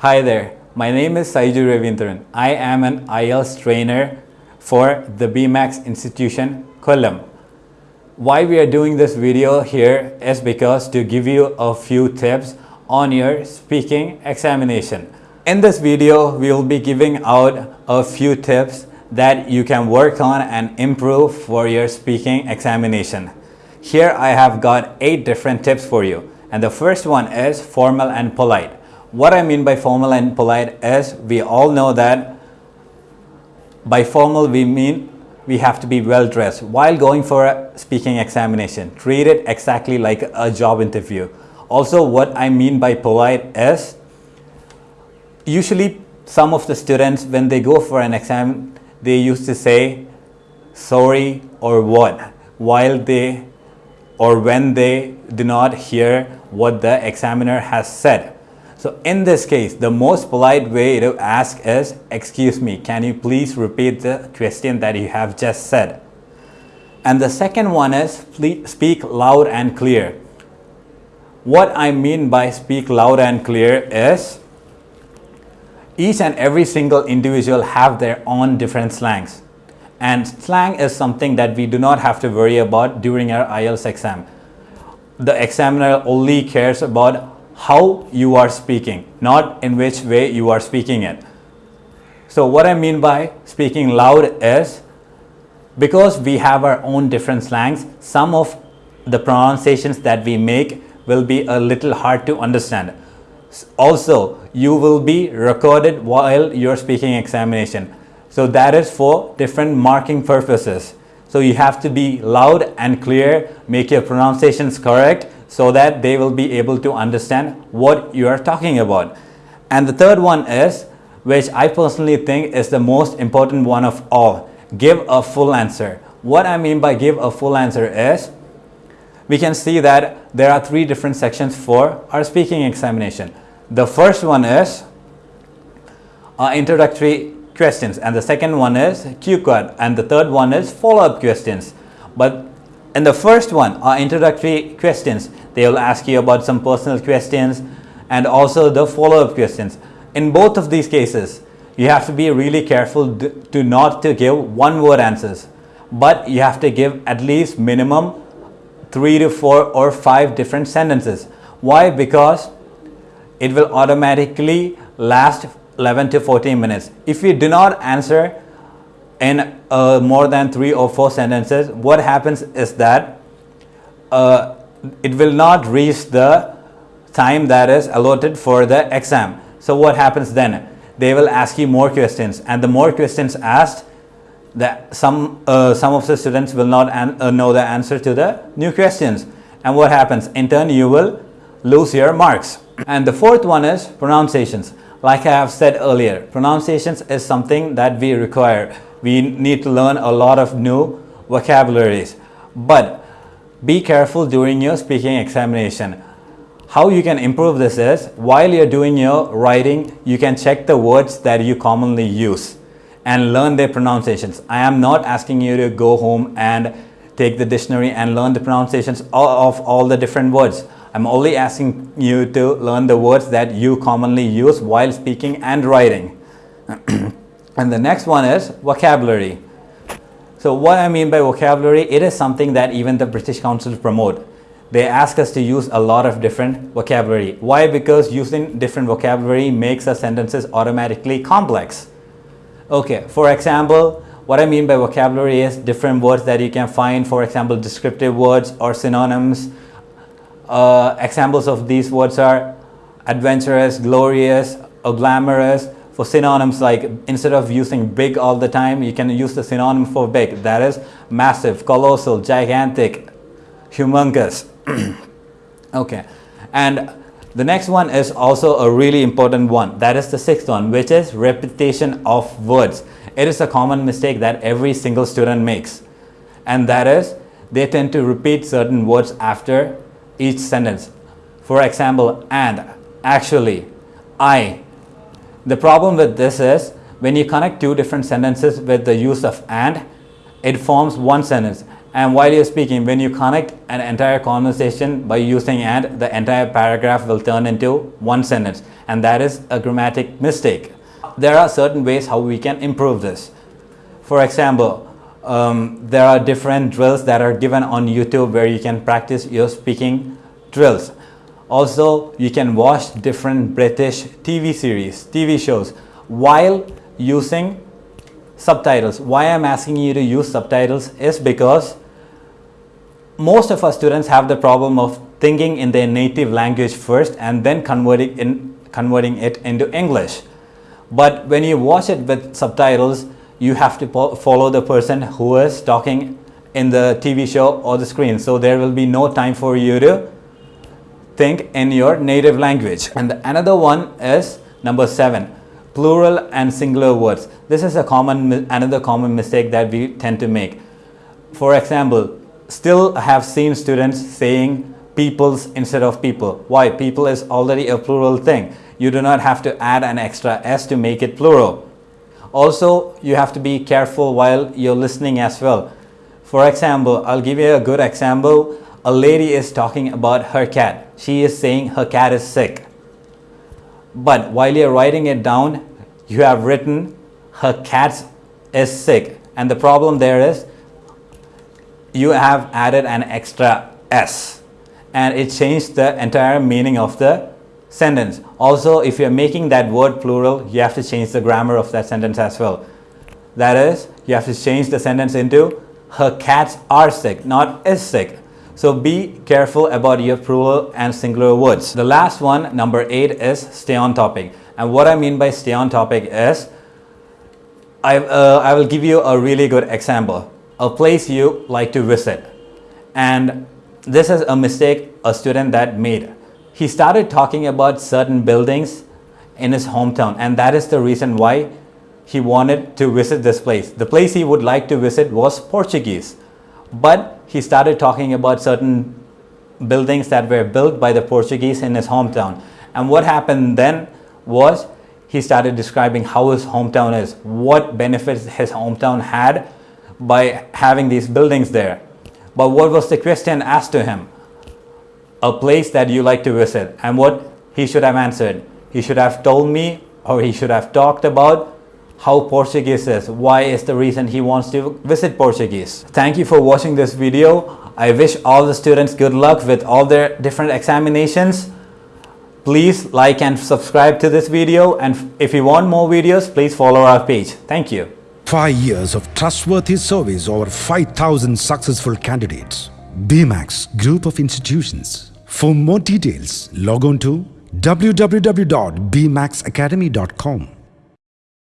Hi there, my name is Saiju Ravindran. I am an IELTS trainer for the BMAX institution, Kollam. Why we are doing this video here is because to give you a few tips on your speaking examination. In this video, we will be giving out a few tips that you can work on and improve for your speaking examination. Here I have got 8 different tips for you and the first one is formal and polite. What I mean by formal and polite is we all know that by formal we mean we have to be well dressed while going for a speaking examination. Treat it exactly like a job interview. Also what I mean by polite is usually some of the students when they go for an exam they used to say sorry or what while they or when they do not hear what the examiner has said. So in this case, the most polite way to ask is, excuse me, can you please repeat the question that you have just said? And the second one is, speak loud and clear. What I mean by speak loud and clear is, each and every single individual have their own different slangs. And slang is something that we do not have to worry about during our IELTS exam. The examiner only cares about how you are speaking, not in which way you are speaking it. So what I mean by speaking loud is because we have our own different slangs, some of the pronunciations that we make will be a little hard to understand. Also, you will be recorded while you're speaking examination. So that is for different marking purposes. So you have to be loud and clear, make your pronunciations correct so that they will be able to understand what you are talking about. And the third one is, which I personally think is the most important one of all, give a full answer. What I mean by give a full answer is, we can see that there are three different sections for our speaking examination. The first one is uh, introductory questions and the second one is cue card and the third one is follow-up questions. But in the first one, are introductory questions, they will ask you about some personal questions and also the follow-up questions. In both of these cases, you have to be really careful to not to give one word answers, but you have to give at least minimum three to four or five different sentences. Why? Because it will automatically last 11 to 14 minutes. If you do not answer in uh, more than three or four sentences, what happens is that uh, it will not reach the time that is allotted for the exam. So what happens then? They will ask you more questions. And the more questions asked, that some uh, some of the students will not uh, know the answer to the new questions. And what happens? In turn you will lose your marks. And the fourth one is pronunciations. Like i have said earlier pronunciations is something that we require we need to learn a lot of new vocabularies. But be careful during your speaking examination. How you can improve this is, while you're doing your writing, you can check the words that you commonly use and learn their pronunciations. I am not asking you to go home and take the dictionary and learn the pronunciations of all the different words. I'm only asking you to learn the words that you commonly use while speaking and writing. And the next one is vocabulary. So what I mean by vocabulary, it is something that even the British Council promote. They ask us to use a lot of different vocabulary. Why? Because using different vocabulary makes our sentences automatically complex. Okay, for example, what I mean by vocabulary is different words that you can find, for example, descriptive words or synonyms. Uh, examples of these words are adventurous, glorious, or glamorous, for synonyms like instead of using big all the time, you can use the synonym for big. That is massive, colossal, gigantic, humongous. okay. And the next one is also a really important one. That is the sixth one, which is repetition of words. It is a common mistake that every single student makes. And that is they tend to repeat certain words after each sentence. For example, and, actually, I, the problem with this is when you connect two different sentences with the use of and, it forms one sentence And while you're speaking, when you connect an entire conversation by using and, the entire paragraph will turn into one sentence. And that is a grammatic mistake. There are certain ways how we can improve this. For example, um, there are different drills that are given on YouTube where you can practice your speaking drills. Also, you can watch different British TV series, TV shows while using subtitles. Why I'm asking you to use subtitles is because most of our students have the problem of thinking in their native language first and then converting, in, converting it into English. But when you watch it with subtitles, you have to follow the person who is talking in the TV show or the screen. So there will be no time for you to think in your native language. And another one is number seven, plural and singular words. This is a common, another common mistake that we tend to make. For example, still have seen students saying peoples instead of people. Why? People is already a plural thing. You do not have to add an extra s to make it plural. Also, you have to be careful while you're listening as well. For example, I'll give you a good example. A lady is talking about her cat. She is saying her cat is sick. But while you're writing it down, you have written her cat is sick. And the problem there is you have added an extra S and it changed the entire meaning of the sentence. Also, if you're making that word plural, you have to change the grammar of that sentence as well. That is, you have to change the sentence into her cats are sick, not is sick. So be careful about your plural and singular words. The last one, number eight, is stay on topic. And what I mean by stay on topic is, I, uh, I will give you a really good example a place you like to visit. And this is a mistake a student that made. He started talking about certain buildings in his hometown and that is the reason why he wanted to visit this place. The place he would like to visit was Portuguese. But he started talking about certain buildings that were built by the Portuguese in his hometown. And what happened then was he started describing how his hometown is, what benefits his hometown had by having these buildings there. But what was the question asked to him? A place that you like to visit. And what he should have answered? He should have told me or he should have talked about how Portuguese is. Why is the reason he wants to visit Portuguese. Thank you for watching this video. I wish all the students good luck with all their different examinations. Please like and subscribe to this video and if you want more videos, please follow our page. Thank you. Five years of trustworthy service over 5,000 successful candidates. BMAX Group of Institutions. For more details, log on to www.bmaxacademy.com.